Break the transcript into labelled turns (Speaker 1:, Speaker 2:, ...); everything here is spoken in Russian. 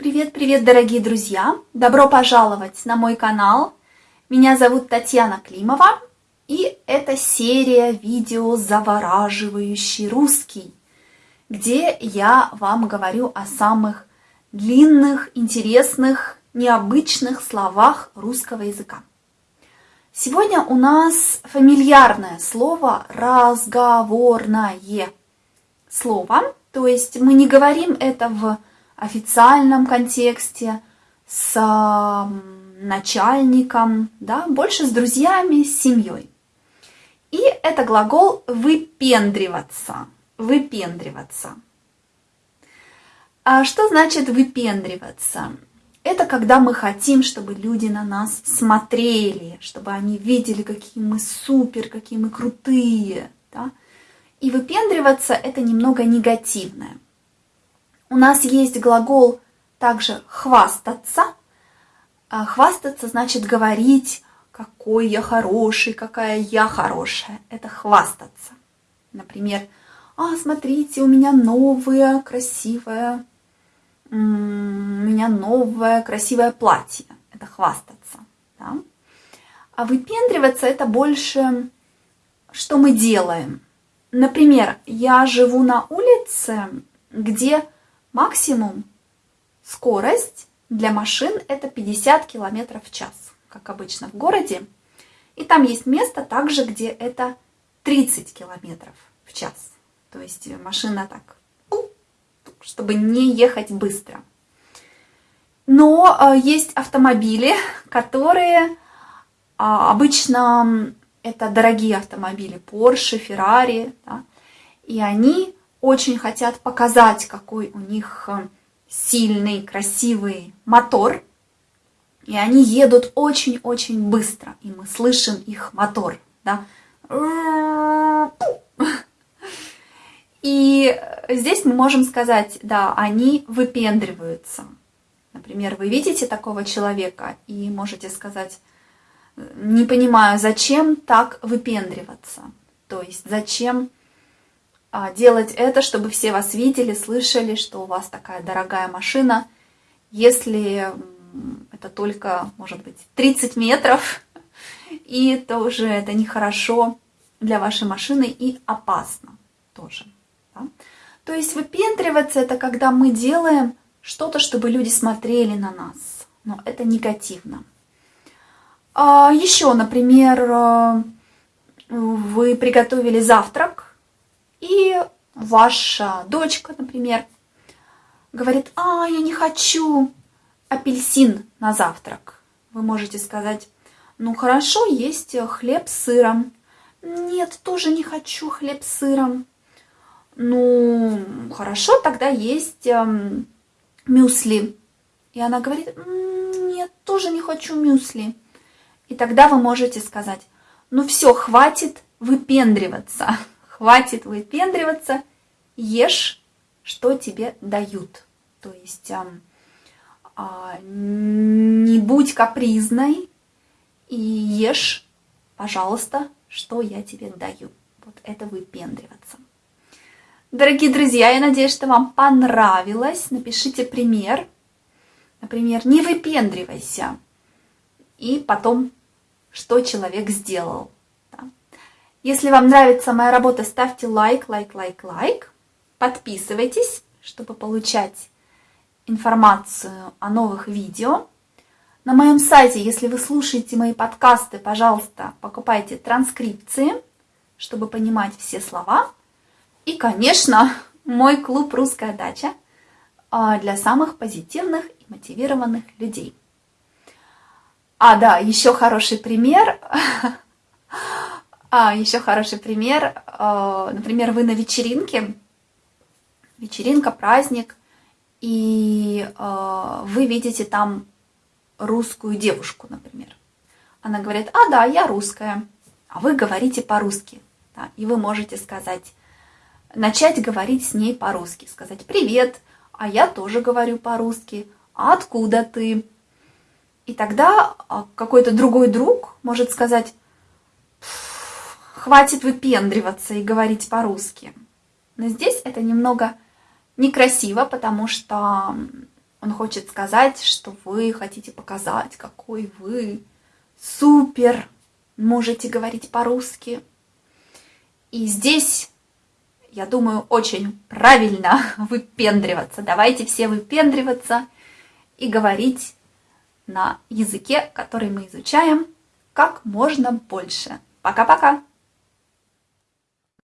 Speaker 1: Привет-привет, дорогие друзья! Добро пожаловать на мой канал. Меня зовут Татьяна Климова, и это серия видео «Завораживающий русский», где я вам говорю о самых длинных, интересных, необычных словах русского языка. Сегодня у нас фамильярное слово «разговорное» слово, то есть мы не говорим это в официальном контексте, с начальником, да, больше с друзьями, с семьей. И это глагол выпендриваться. Выпендриваться. А что значит выпендриваться? Это когда мы хотим, чтобы люди на нас смотрели, чтобы они видели, какие мы супер, какие мы крутые. Да? И выпендриваться это немного негативное. У нас есть глагол также хвастаться. А хвастаться значит говорить, какой я хороший, какая я хорошая. Это хвастаться. Например, а, смотрите, у меня новое, красивое, у меня новое, красивое платье. Это хвастаться. Да? А выпендриваться это больше, что мы делаем. Например, я живу на улице, где Максимум скорость для машин это 50 км в час, как обычно в городе. И там есть место также, где это 30 км в час. То есть машина так, чтобы не ехать быстро. Но э, есть автомобили, которые а, обычно это дорогие автомобили, Porsche, Ferrari, да, и они очень хотят показать, какой у них э, сильный, красивый мотор. И они едут очень-очень быстро, и мы слышим их мотор. Да? И здесь мы можем сказать, да, они выпендриваются. Например, вы видите такого человека и можете сказать, не понимаю, зачем так выпендриваться. То есть зачем делать это, чтобы все вас видели, слышали, что у вас такая дорогая машина. Если это только, может быть, 30 метров, и тоже это нехорошо для вашей машины и опасно тоже. Да? То есть выпендриваться – это когда мы делаем что-то, чтобы люди смотрели на нас. Но это негативно. А еще, например, э, вы приготовили завтрак, и ваша дочка, например, говорит, а, я не хочу апельсин на завтрак. Вы можете сказать, ну хорошо, есть хлеб с сыром. Нет, тоже не хочу хлеб с сыром. Ну, хорошо, тогда есть эм, мюсли. И она говорит, нет, тоже не хочу мюсли. И тогда вы можете сказать, ну все, хватит выпендриваться хватит выпендриваться, ешь, что тебе дают. То есть а, а, не будь капризной и ешь, пожалуйста, что я тебе даю. Вот это выпендриваться. Дорогие друзья, я надеюсь, что вам понравилось. Напишите пример. Например, не выпендривайся. И потом, что человек сделал. Если вам нравится моя работа, ставьте лайк, лайк, лайк, лайк. Подписывайтесь, чтобы получать информацию о новых видео. На моем сайте, если вы слушаете мои подкасты, пожалуйста, покупайте транскрипции, чтобы понимать все слова. И, конечно, мой клуб «Русская дача» а, для самых позитивных и мотивированных людей. А, да, еще хороший пример – А, еще хороший пример. А, например, вы на вечеринке, вечеринка, праздник, и а, вы видите там русскую девушку, например. Она говорит, а, да, я русская, а вы говорите по-русски. Да, и вы можете сказать, начать говорить с ней по-русски, сказать «Привет», а я тоже говорю по-русски, а откуда ты? И тогда а, какой-то другой друг может сказать хватит выпендриваться и говорить по-русски. Но здесь это немного некрасиво, потому что Он хочет сказать, что вы хотите показать, какой вы супер, можете говорить по-русски. И здесь, я думаю, очень правильно выпендриваться. Давайте все выпендриваться и говорить на языке, который мы изучаем, как можно больше. Пока-пока!